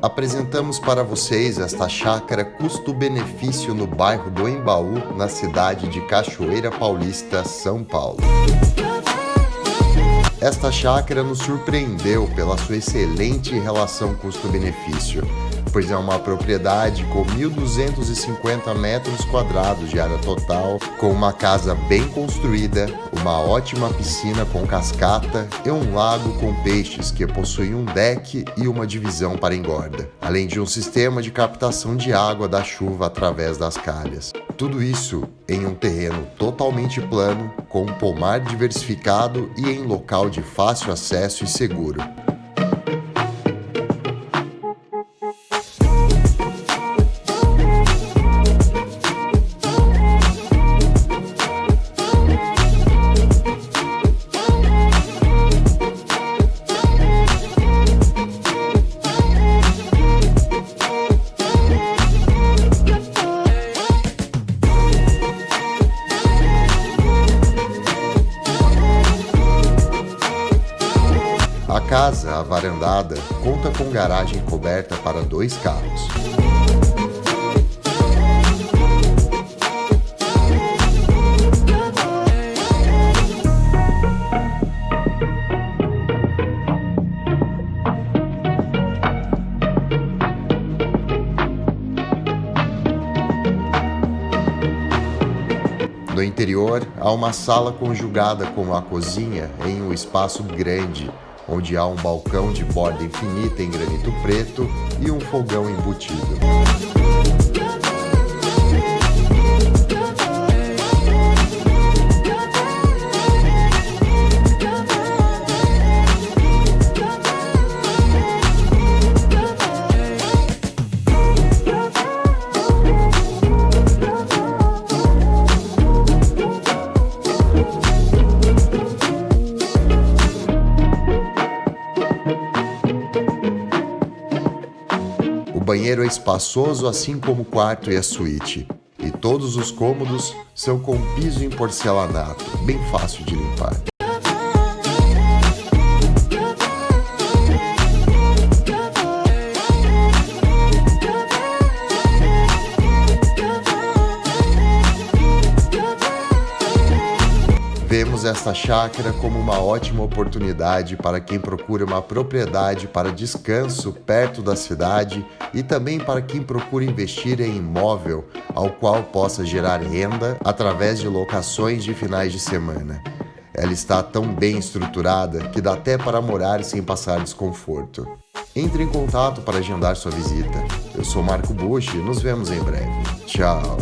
Apresentamos para vocês esta chácara custo-benefício no bairro do Embaú, na cidade de Cachoeira Paulista, São Paulo. Esta chácara nos surpreendeu pela sua excelente relação custo-benefício, pois é uma propriedade com 1.250 metros quadrados de área total, com uma casa bem construída, uma ótima piscina com cascata e um lago com peixes que possui um deck e uma divisão para engorda, além de um sistema de captação de água da chuva através das calhas. Tudo isso em um terreno totalmente plano, com um pomar diversificado e em local de fácil acesso e seguro. Casa, a varandada, conta com garagem coberta para dois carros. No interior, há uma sala conjugada com a cozinha em um espaço grande, onde há um balcão de borda infinita em granito preto e um fogão embutido. Banheiro é espaçoso, assim como o quarto e a suíte. E todos os cômodos são com piso em porcelanato, bem fácil de limpar. Vemos esta chácara como uma ótima oportunidade para quem procura uma propriedade para descanso perto da cidade e também para quem procura investir em imóvel ao qual possa gerar renda através de locações de finais de semana. Ela está tão bem estruturada que dá até para morar sem passar desconforto. Entre em contato para agendar sua visita. Eu sou Marco Bush e nos vemos em breve. Tchau!